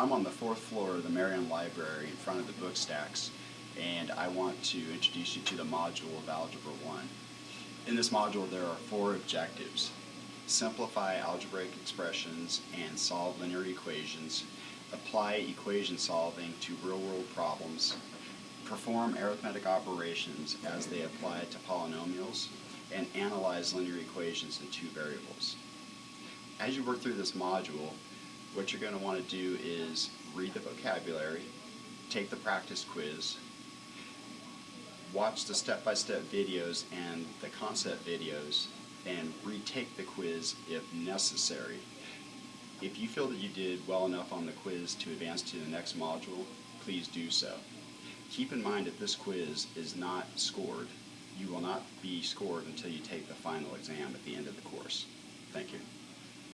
I'm on the fourth floor of the Marion Library in front of the book stacks, and I want to introduce you to the module of Algebra 1. In this module, there are four objectives. Simplify algebraic expressions and solve linear equations, apply equation solving to real-world problems, perform arithmetic operations as they apply to polynomials, and analyze linear equations in two variables. As you work through this module, what you're going to want to do is read the vocabulary, take the practice quiz, watch the step-by-step videos and the concept videos, and retake the quiz if necessary. If you feel that you did well enough on the quiz to advance to the next module, please do so. Keep in mind that this quiz is not scored. You will not be scored until you take the final exam at the end of the course. Thank you.